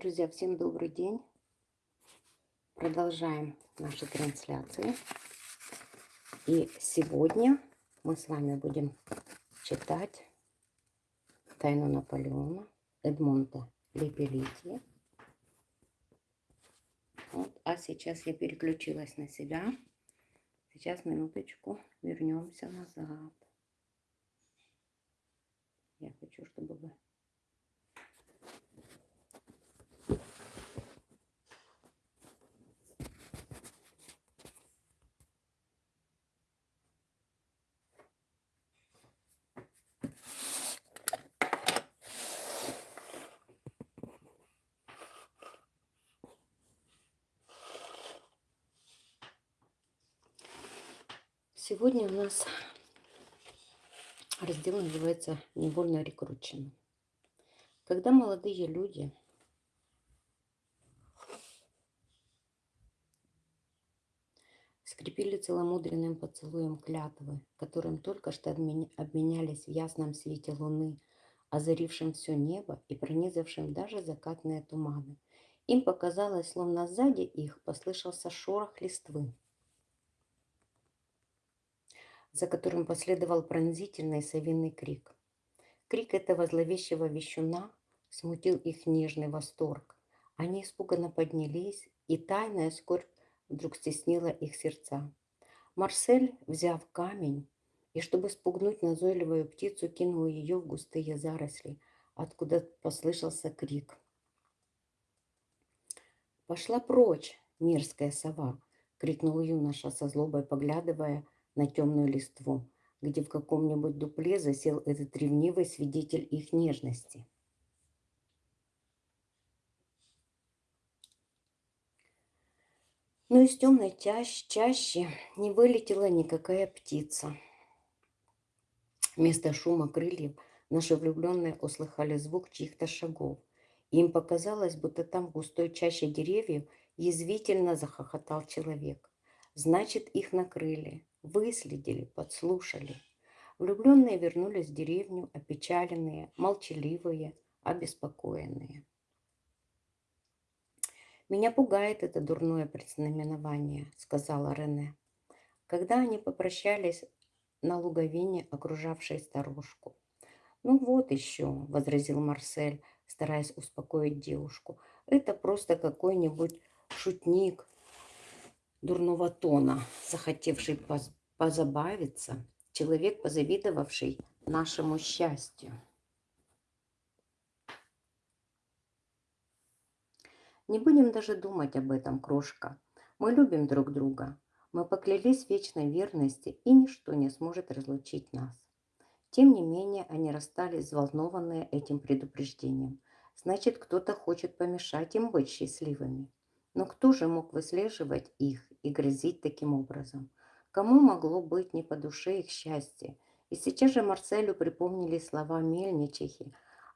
Друзья, всем добрый день. Продолжаем наши трансляции. И сегодня мы с вами будем читать «Тайну Наполеона» Эдмонта Лепелити. Вот. А сейчас я переключилась на себя. Сейчас, минуточку, вернемся назад. Я хочу, чтобы вы Сегодня у нас раздел называется «Невольно рекручено». Когда молодые люди скрепили целомудренным поцелуем клятвы, которым только что обменялись в ясном свете луны, озарившим все небо и пронизавшим даже закатные туманы. Им показалось, словно сзади их послышался шорох листвы за которым последовал пронзительный совиный крик. Крик этого зловещего вещуна смутил их нежный восторг. Они испуганно поднялись, и тайная скорбь вдруг стеснила их сердца. Марсель, взяв камень, и чтобы спугнуть назойливую птицу, кинул ее в густые заросли, откуда послышался крик. «Пошла прочь, мерзкая сова!» — крикнул юноша со злобой, поглядывая на темную листву, где в каком-нибудь дупле засел этот ревнивый свидетель их нежности. Но из темной чащ, чаще не вылетела никакая птица. Вместо шума крыльев наши влюбленные услыхали звук чьих-то шагов. Им показалось, будто там в густой чаще деревьев язвительно захохотал человек. Значит, их накрыли. Выследили, подслушали. Влюбленные вернулись в деревню, опечаленные, молчаливые, обеспокоенные. «Меня пугает это дурное предзнаменование», — сказала Рене. Когда они попрощались на луговине, окружавшей старушку. «Ну вот еще», — возразил Марсель, стараясь успокоить девушку. «Это просто какой-нибудь шутник, дурного тона, захотевший позабавиться, человек, позавидовавший нашему счастью. Не будем даже думать об этом, крошка. Мы любим друг друга. Мы поклялись в вечной верности, и ничто не сможет разлучить нас. Тем не менее, они расстались, взволнованные этим предупреждением. Значит, кто-то хочет помешать им быть счастливыми. Но кто же мог выслеживать их и грозить таким образом? Кому могло быть не по душе их счастье? И сейчас же Марселю припомнили слова мельничихи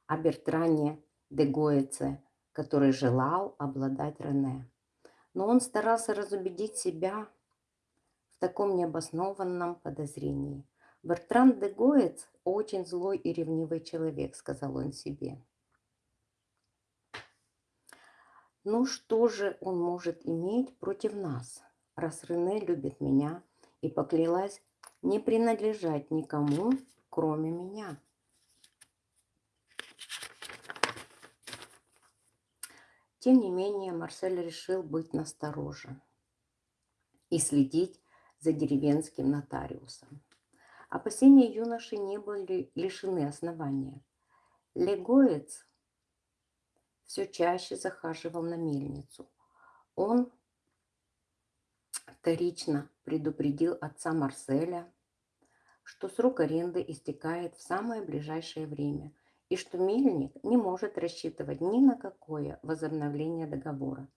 о Бертране де Гоэце, который желал обладать Рене. Но он старался разубедить себя в таком необоснованном подозрении. «Бертран де Гоэц очень злой и ревнивый человек», — сказал он себе. Ну что же он может иметь против нас, раз Рене любит меня и поклялась не принадлежать никому, кроме меня? Тем не менее, Марсель решил быть настороже и следить за деревенским нотариусом. Опасения юноши не были лишены основания. Легоец все чаще захаживал на мельницу. Он вторично предупредил отца Марселя, что срок аренды истекает в самое ближайшее время и что мельник не может рассчитывать ни на какое возобновление договора.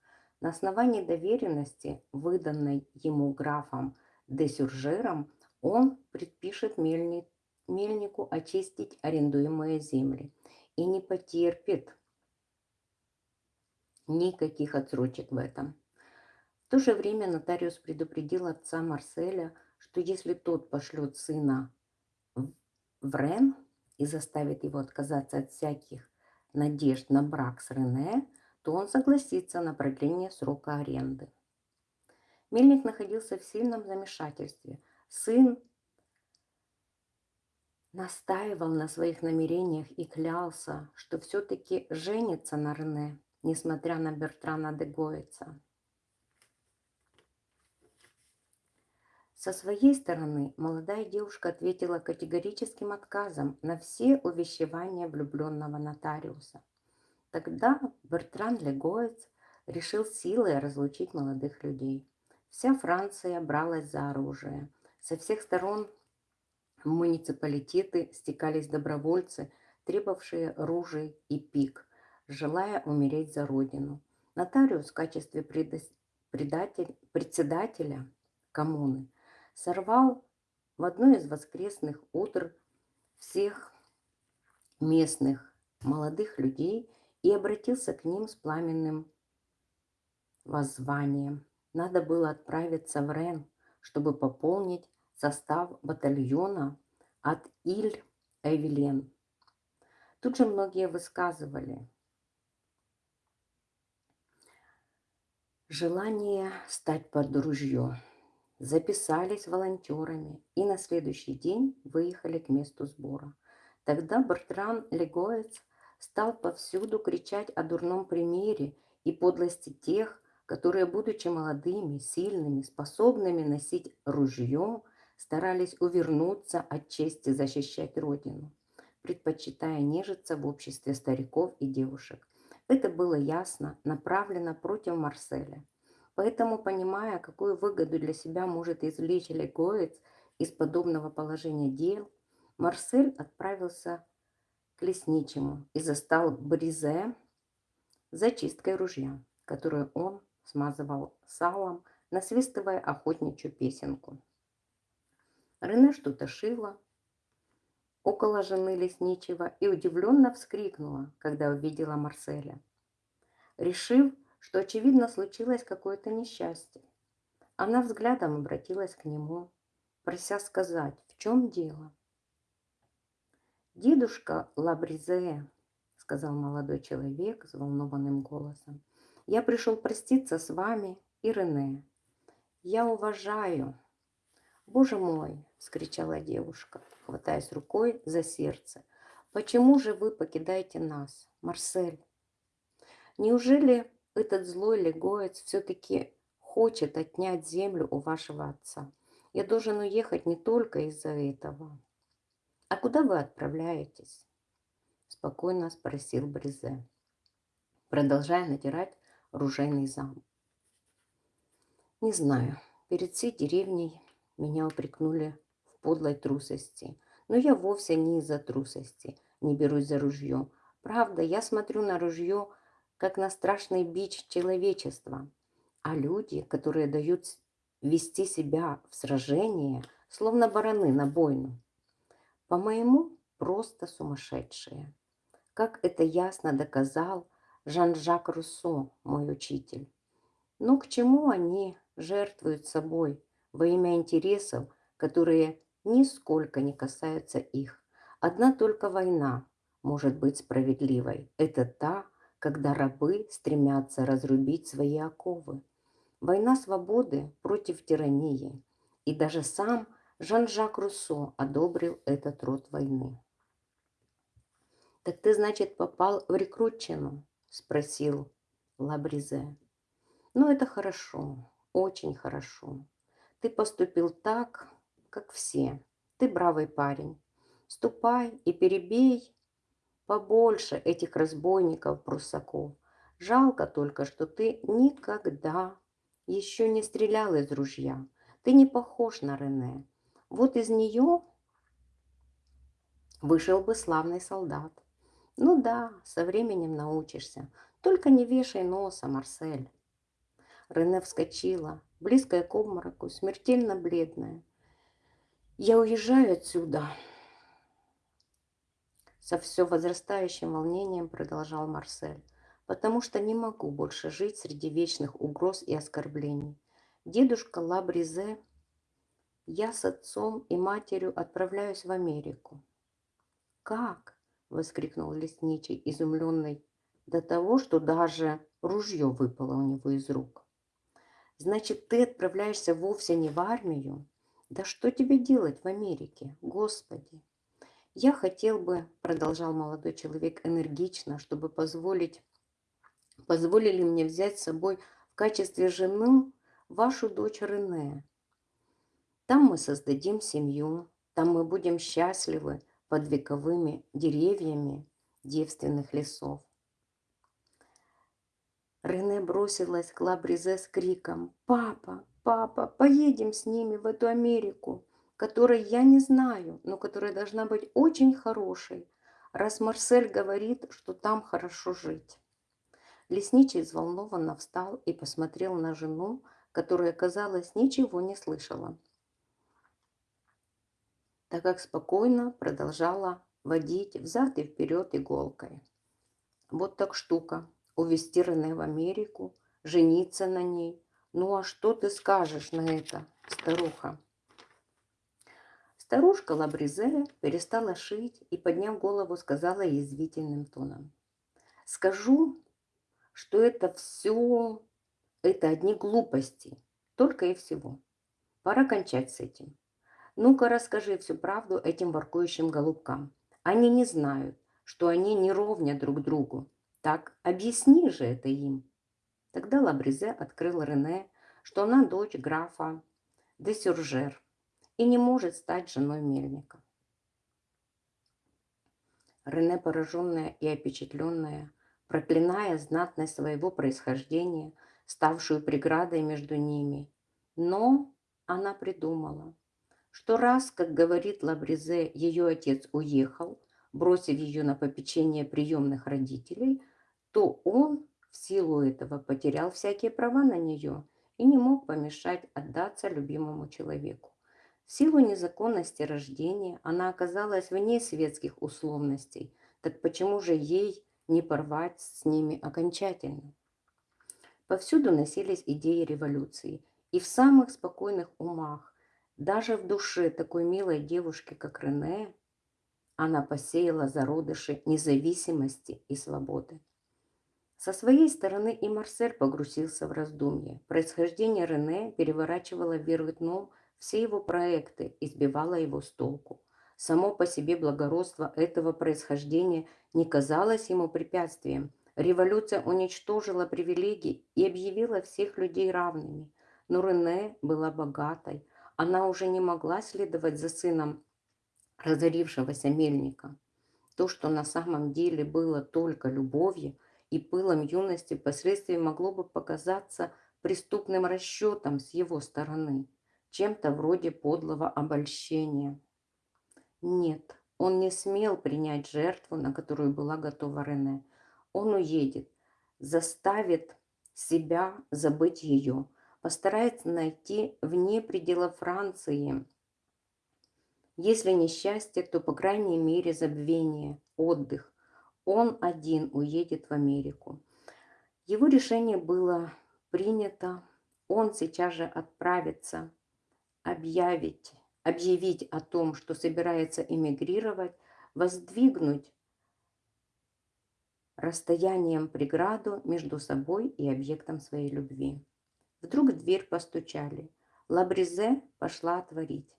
На основании доверенности, выданной ему графом де Сюржером, он предпишет мельник, мельнику очистить арендуемые земли и не потерпит Никаких отсрочек в этом. В то же время нотариус предупредил отца Марселя, что если тот пошлет сына в Рен и заставит его отказаться от всяких надежд на брак с Рене, то он согласится на продление срока аренды. Мельник находился в сильном замешательстве. Сын настаивал на своих намерениях и клялся, что все-таки женится на Рене, несмотря на Бертрана де Гоица. Со своей стороны молодая девушка ответила категорическим отказом на все увещевания влюбленного нотариуса. Тогда Бертран Легоец решил силой разлучить молодых людей. Вся Франция бралась за оружие. Со всех сторон муниципалитеты стекались добровольцы, требовавшие ружей и пик, желая умереть за родину. Нотариус в качестве председателя коммуны сорвал в одно из воскресных утр всех местных молодых людей и обратился к ним с пламенным воззванием. Надо было отправиться в Рен, чтобы пополнить состав батальона от Иль-Эвелен. Тут же многие высказывали желание стать под ружье записались волонтерами и на следующий день выехали к месту сбора. Тогда Бартран Легоец стал повсюду кричать о дурном примере и подлости тех, которые, будучи молодыми, сильными, способными носить ружье, старались увернуться от чести защищать Родину, предпочитая нежиться в обществе стариков и девушек. Это было ясно направлено против Марселя. Поэтому, понимая, какую выгоду для себя может извлечь Легоец из подобного положения дел, Марсель отправился к лесничему и застал Бризе зачисткой ружья, которую он смазывал салом, насвистывая охотничью песенку. Рене что-то шила около жены лесничего и удивленно вскрикнула, когда увидела Марселя. Решив, что, очевидно, случилось какое-то несчастье. Она взглядом обратилась к нему, прося сказать, в чем дело. «Дедушка Лабризе», — сказал молодой человек взволнованным голосом, — «я пришел проститься с вами и Рене. Я уважаю». «Боже мой!» — вскричала девушка, хватаясь рукой за сердце. «Почему же вы покидаете нас, Марсель? Неужели этот злой легоец все-таки хочет отнять землю у вашего отца. Я должен уехать не только из-за этого. А куда вы отправляетесь? Спокойно спросил Брезе, продолжая натирать ружейный зам. Не знаю, перед всей деревней меня упрекнули в подлой трусости. Но я вовсе не из-за трусости не берусь за ружье. Правда, я смотрю на ружье как на страшный бич человечества. А люди, которые дают вести себя в сражение, словно бараны на бойну, по-моему, просто сумасшедшие. Как это ясно доказал Жан-Жак Руссо, мой учитель. Но к чему они жертвуют собой во имя интересов, которые нисколько не касаются их? Одна только война может быть справедливой. Это та, когда рабы стремятся разрубить свои оковы. Война свободы против тирании. И даже сам Жан-Жак Руссо одобрил этот род войны. «Так ты, значит, попал в рекрутчину?» – спросил Лабризе. «Ну, это хорошо, очень хорошо. Ты поступил так, как все. Ты бравый парень. Ступай и перебей побольше этих разбойников-прусаков. Жалко только, что ты никогда еще не стрелял из ружья. Ты не похож на Рене. Вот из нее вышел бы славный солдат. Ну да, со временем научишься. Только не вешай носа, Марсель. Рене вскочила, близкая к обмороку, смертельно бледная. Я уезжаю отсюда. Со все возрастающим волнением продолжал Марсель. Потому что не могу больше жить среди вечных угроз и оскорблений. Дедушка Лабризе, я с отцом и матерью отправляюсь в Америку. Как? Воскликнул лесничий, изумленный до того, что даже Ружье выпало у него из рук. Значит, ты отправляешься вовсе не в армию? Да что тебе делать в Америке, Господи? Я хотел бы, продолжал молодой человек энергично, чтобы позволить, позволили мне взять с собой в качестве жены вашу дочь Рене. Там мы создадим семью, там мы будем счастливы под вековыми деревьями девственных лесов. Рене бросилась к Лабризе с криком «Папа, папа, поедем с ними в эту Америку, которой я не знаю, но которая должна быть очень хорошей, раз Марсель говорит, что там хорошо жить». Лесничий взволнованно встал и посмотрел на жену, которая, казалось, ничего не слышала, так как спокойно продолжала водить взад и вперед иголкой. Вот так штука увезти Рене в Америку, жениться на ней. Ну а что ты скажешь на это, старуха? Старушка Лабризе перестала шить и, подняв голову, сказала язвительным тоном. Скажу, что это все, это одни глупости, только и всего. Пора кончать с этим. Ну-ка расскажи всю правду этим воркующим голубкам. Они не знают, что они не ровня друг другу, так объясни же это им. Тогда Лабризе открыл Рене, что она дочь графа де Сюржер и не может стать женой мельника. Рене, пораженная и опечатленная, проклиная знатность своего происхождения, ставшую преградой между ними, но она придумала, что раз, как говорит Лабризе, ее отец уехал, бросив ее на попечение приемных родителей – то он в силу этого потерял всякие права на нее и не мог помешать отдаться любимому человеку. В силу незаконности рождения она оказалась вне светских условностей, так почему же ей не порвать с ними окончательно? Повсюду носились идеи революции, и в самых спокойных умах, даже в душе такой милой девушки, как Рене, она посеяла зародыши независимости и свободы. Со своей стороны и Марсель погрузился в раздумье. Происхождение Рене переворачивало вверх дном все его проекты и сбивало его с толку. Само по себе благородство этого происхождения не казалось ему препятствием. Революция уничтожила привилегии и объявила всех людей равными. Но Рене была богатой. Она уже не могла следовать за сыном разорившегося мельника. То, что на самом деле было только любовью – и пылом юности впоследствии могло бы показаться преступным расчетом с его стороны, чем-то вроде подлого обольщения. Нет, он не смел принять жертву, на которую была готова Рене. Он уедет, заставит себя забыть ее, постарается найти вне пределов Франции. Если не счастье, то, по крайней мере, забвение, отдых, он один уедет в Америку. Его решение было принято. Он сейчас же отправится объявить, объявить о том, что собирается эмигрировать, воздвигнуть расстоянием преграду между собой и объектом своей любви. Вдруг в дверь постучали. Лабризе пошла отворить.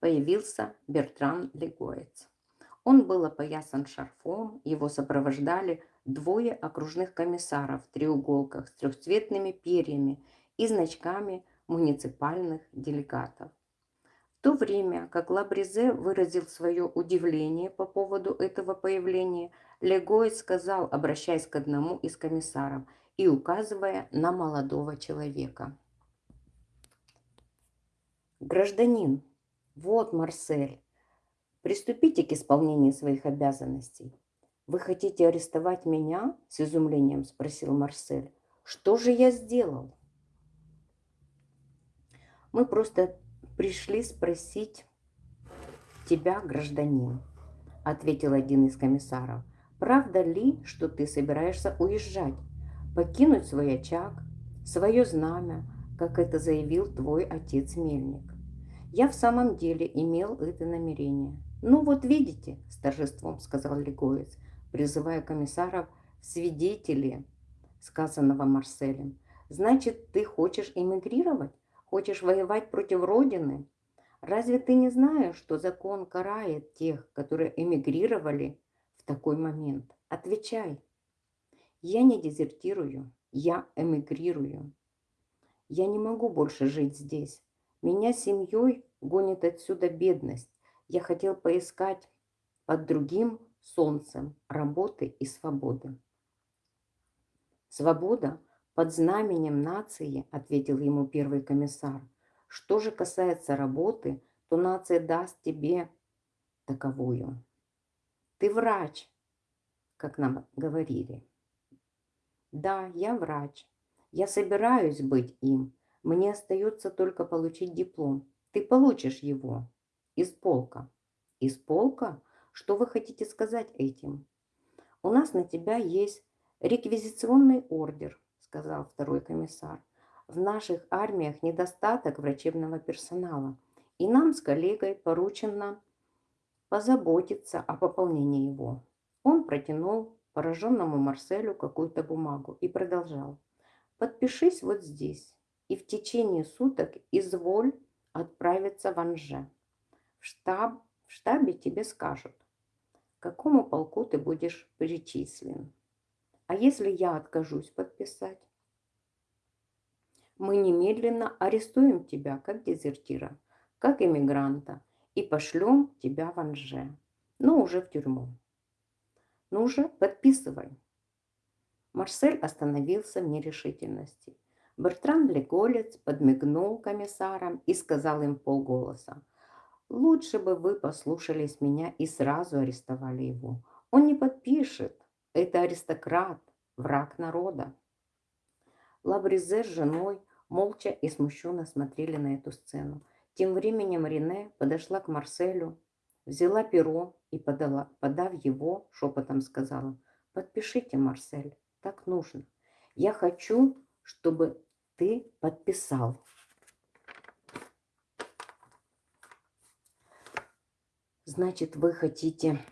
Появился Бертран Легоец. Он был опоясан шарфом, его сопровождали двое окружных комиссаров в треуголках с трехцветными перьями и значками муниципальных делегатов. В то время, как Лабризе выразил свое удивление по поводу этого появления, Легой сказал, обращаясь к одному из комиссаров и указывая на молодого человека. «Гражданин, вот Марсель, Приступите к исполнению своих обязанностей. Вы хотите арестовать меня? С изумлением спросил Марсель. Что же я сделал? Мы просто пришли спросить тебя, гражданин, ответил один из комиссаров. Правда ли, что ты собираешься уезжать, покинуть свой очаг, свое знамя, как это заявил твой отец Мельник? Я в самом деле имел это намерение. «Ну вот видите», – с торжеством сказал Легоец, призывая комиссаров свидетели сказанного Марселем. Значит, ты хочешь эмигрировать? Хочешь воевать против Родины? Разве ты не знаешь, что закон карает тех, которые эмигрировали в такой момент? Отвечай. Я не дезертирую, я эмигрирую. Я не могу больше жить здесь. Меня семьей гонит отсюда бедность. Я хотел поискать под другим солнцем работы и свободы. Свобода под знаменем нации, ответил ему первый комиссар. Что же касается работы, то нация даст тебе таковую. Ты врач, как нам говорили. Да, я врач. Я собираюсь быть им. Мне остается только получить диплом. Ты получишь его из полка. Из полка? Что вы хотите сказать этим? У нас на тебя есть реквизиционный ордер, сказал второй комиссар. В наших армиях недостаток врачебного персонала, и нам с коллегой поручено позаботиться о пополнении его. Он протянул пораженному Марселю какую-то бумагу и продолжал. Подпишись вот здесь, и в течение суток изволь отправиться в Анже. В штаб, в штабе тебе скажут, к какому полку ты будешь причислен. А если я откажусь подписать? Мы немедленно арестуем тебя как дезертира, как эмигранта и пошлем тебя в Анже, но уже в тюрьму. Ну уже подписывай. Марсель остановился в нерешительности. Бертран Леголец подмигнул комиссарам и сказал им полголоса. «Лучше бы вы послушались меня и сразу арестовали его. Он не подпишет. Это аристократ, враг народа». Лабризе с женой молча и смущенно смотрели на эту сцену. Тем временем Рене подошла к Марселю, взяла перо и, подала, подав его, шепотом сказала, «Подпишите, Марсель, так нужно. Я хочу, чтобы ты подписал. Значит, вы хотите,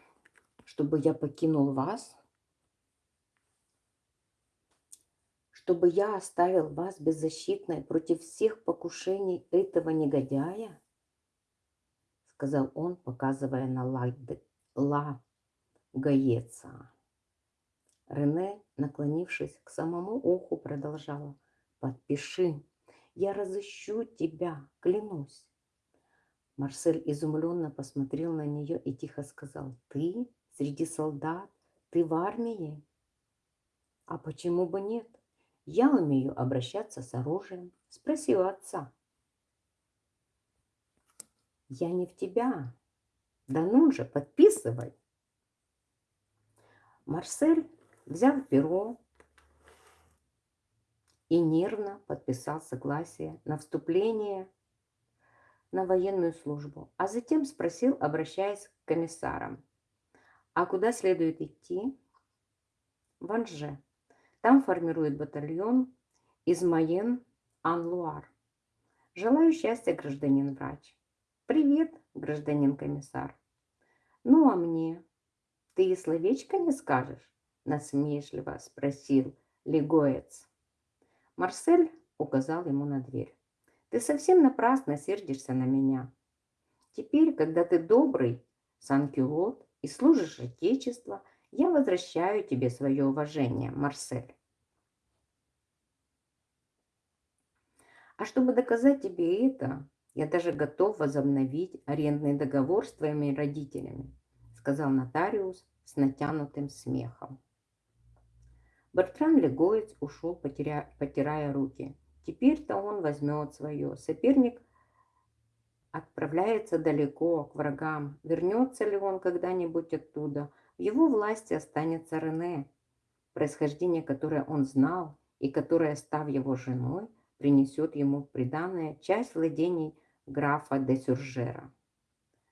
чтобы я покинул вас? Чтобы я оставил вас беззащитной против всех покушений этого негодяя? Сказал он, показывая на Ла, Ла Гаеца. Рене, наклонившись к самому уху, продолжала. «Подпиши, я разыщу тебя, клянусь». Марсель изумленно посмотрел на нее и тихо сказал, «Ты среди солдат? Ты в армии?» «А почему бы нет? Я умею обращаться с оружием. Спроси у отца». «Я не в тебя. Да ну же, подписывай!» Марсель взял перо и нервно подписал согласие на вступление на военную службу, а затем спросил, обращаясь к комиссарам, а куда следует идти? В Анже. Там формирует батальон из Майен Анлуар. Желаю счастья, гражданин врач. Привет, гражданин комиссар. Ну, а мне? Ты и словечко не скажешь? насмешливо спросил Легоец. Марсель указал ему на дверь. Ты совсем напрасно сердишься на меня. Теперь, когда ты добрый санкюлот и служишь Отечеству, я возвращаю тебе свое уважение, Марсель. А чтобы доказать тебе это, я даже готов возобновить арендный договор с твоими родителями, сказал нотариус с натянутым смехом. Бертран Легоец ушел, потеря... потирая руки. Теперь-то он возьмет свое. Соперник отправляется далеко, к врагам. Вернется ли он когда-нибудь оттуда? В его власти останется Рене, происхождение которое он знал и которое, став его женой, принесет ему приданное часть владений графа де Сюржера.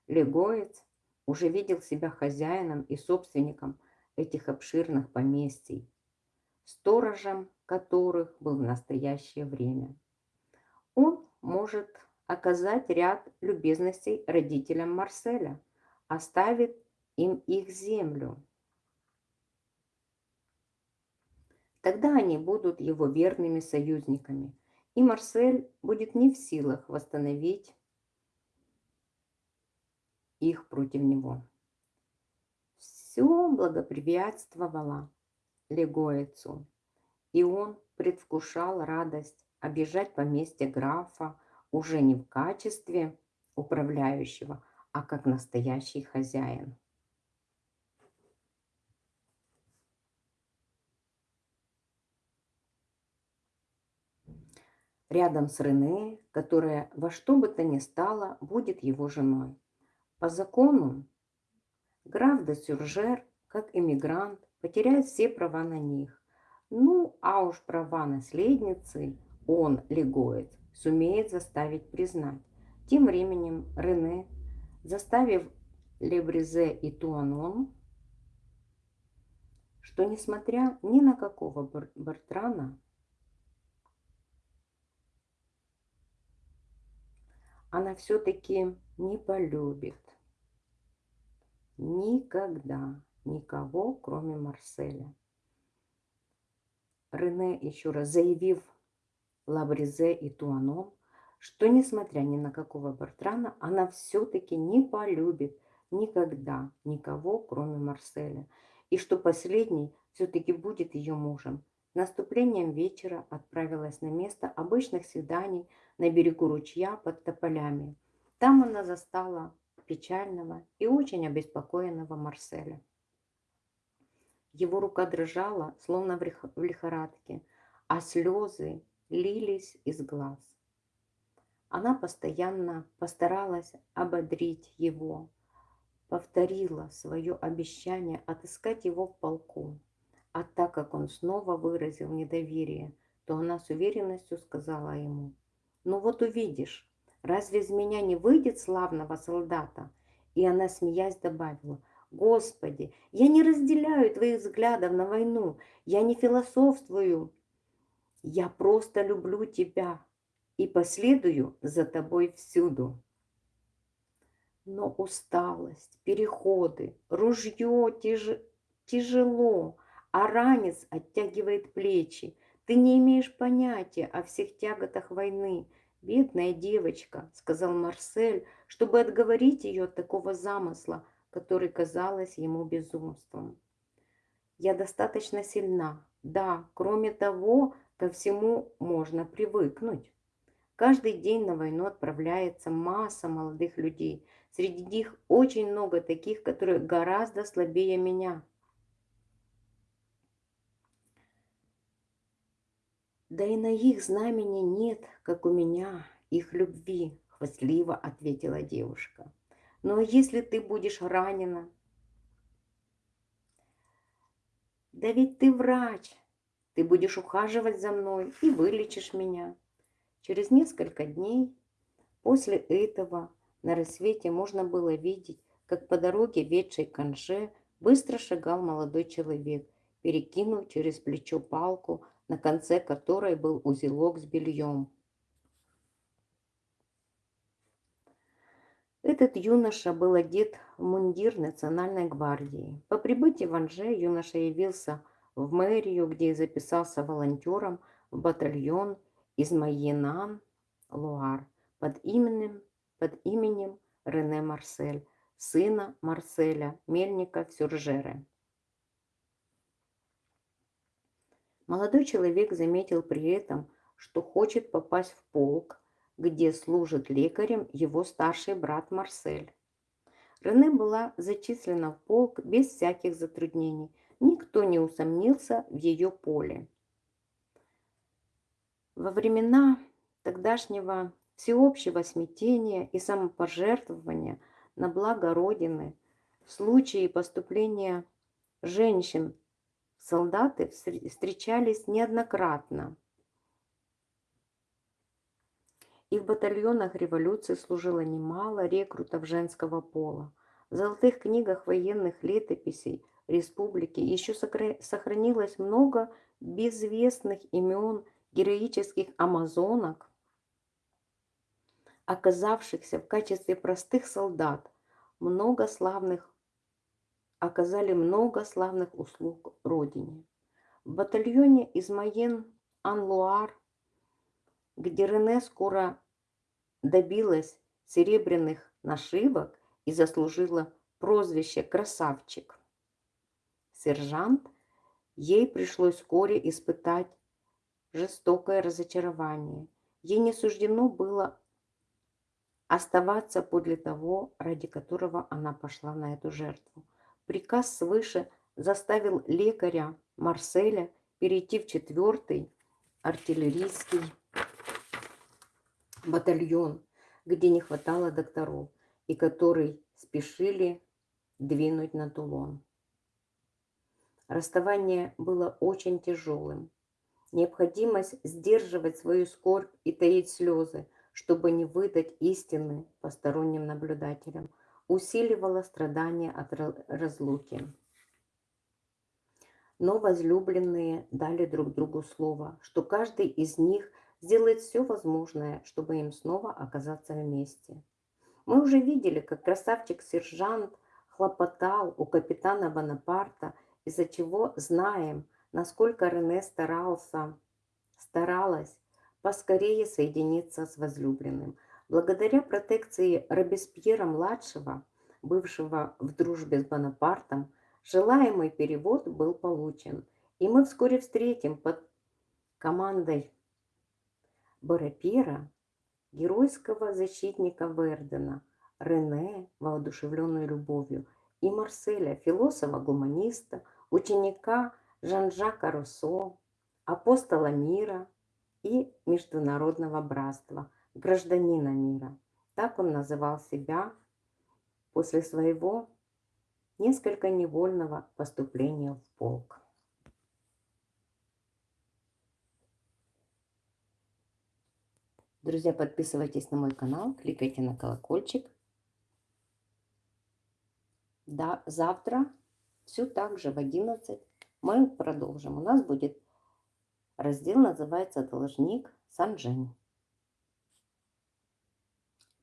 Легоец уже видел себя хозяином и собственником этих обширных поместий, сторожем которых был в настоящее время. Он может оказать ряд любезностей родителям Марселя, оставит им их землю. Тогда они будут его верными союзниками, и Марсель будет не в силах восстановить их против него. Все благоприятствовало Легоицу, и он предвкушал радость обижать поместье графа уже не в качестве управляющего, а как настоящий хозяин. Рядом с Рене, которая во что бы то ни стало будет его женой. По закону граф де Сюржер, как иммигрант, потеряет все права на них. Ну, а уж права наследницы он, Легоец, сумеет заставить признать. Тем временем Рене, заставив Лебрезе и Туанон, что несмотря ни на какого Бартрана, она все-таки не полюбит никогда никого, кроме Марселя. Рене, еще раз заявив Лабрезе и Туаном, что, несмотря ни на какого Бартрана, она все-таки не полюбит никогда никого, кроме Марселя, и что последний все-таки будет ее мужем. Наступлением вечера отправилась на место обычных свиданий на берегу ручья под тополями. Там она застала печального и очень обеспокоенного Марселя. Его рука дрожала, словно в лихорадке, а слезы лились из глаз. Она постоянно постаралась ободрить его, повторила свое обещание отыскать его в полку. А так как он снова выразил недоверие, то она с уверенностью сказала ему, «Ну вот увидишь, разве из меня не выйдет славного солдата?» И она, смеясь, добавила, «Господи, я не разделяю твоих взглядов на войну, я не философствую, я просто люблю тебя и последую за тобой всюду. Но усталость, переходы, ружье тяж... тяжело, а ранец оттягивает плечи. Ты не имеешь понятия о всех тяготах войны. Бедная девочка, сказал Марсель, чтобы отговорить ее от такого замысла, который казалось ему безумством. Я достаточно сильна. Да, кроме того, Ко всему можно привыкнуть. Каждый день на войну отправляется масса молодых людей. Среди них очень много таких, которые гораздо слабее меня. Да и на их знамени нет, как у меня, их любви, хвастливо ответила девушка. Но если ты будешь ранена, да ведь ты врач, ты будешь ухаживать за мной и вылечишь меня. Через несколько дней после этого на рассвете можно было видеть, как по дороге, ведшей к быстро шагал молодой человек, перекинув через плечо палку, на конце которой был узелок с бельем. Этот юноша был одет в мундир национальной гвардии. По прибытии в Анже юноша явился в мэрию, где записался волонтером в батальон из Майенан, Луар, под именем, под именем Рене Марсель, сына Марселя, мельника в Молодой человек заметил при этом, что хочет попасть в полк, где служит лекарем его старший брат Марсель. Рене была зачислена в полк без всяких затруднений – Никто не усомнился в ее поле. Во времена тогдашнего всеобщего смятения и самопожертвования на благо Родины в случае поступления женщин солдаты встречались неоднократно. И в батальонах революции служило немало рекрутов женского пола. В золотых книгах военных летописей – республики еще сохранилось много безвестных имен героических амазонок, оказавшихся в качестве простых солдат, много славных, оказали много славных услуг Родине. В батальоне Измаен Анлуар, где Рене скоро добилась серебряных нашивок и заслужила прозвище «красавчик». Сержант, ей пришлось вскоре испытать жестокое разочарование. Ей не суждено было оставаться подле того, ради которого она пошла на эту жертву. Приказ свыше заставил лекаря Марселя перейти в четвертый артиллерийский батальон, где не хватало докторов и который спешили двинуть на Тулон. Расставание было очень тяжелым. Необходимость сдерживать свою скорбь и таить слезы, чтобы не выдать истины посторонним наблюдателям, усиливала страдания от разлуки. Но возлюбленные дали друг другу слово, что каждый из них сделает все возможное, чтобы им снова оказаться вместе. Мы уже видели, как красавчик-сержант хлопотал у капитана Бонапарта, из-за чего знаем, насколько Рене старался, старалась поскорее соединиться с возлюбленным. Благодаря протекции Робеспьера-младшего, бывшего в дружбе с Бонапартом, желаемый перевод был получен, и мы вскоре встретим под командой Борапира геройского защитника Вердена, Рене, воодушевленную любовью, и Марселя, философа-гуманиста, ученика Жан-Жака Руссо, апостола мира и международного братства, гражданина мира. Так он называл себя после своего несколько невольного поступления в полк. Друзья, подписывайтесь на мой канал, кликайте на колокольчик. Да, завтра все так же в 11 мы продолжим. У нас будет раздел, называется «Должник Санжень».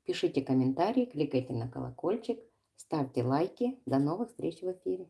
Пишите комментарии, кликайте на колокольчик, ставьте лайки. До новых встреч в эфире.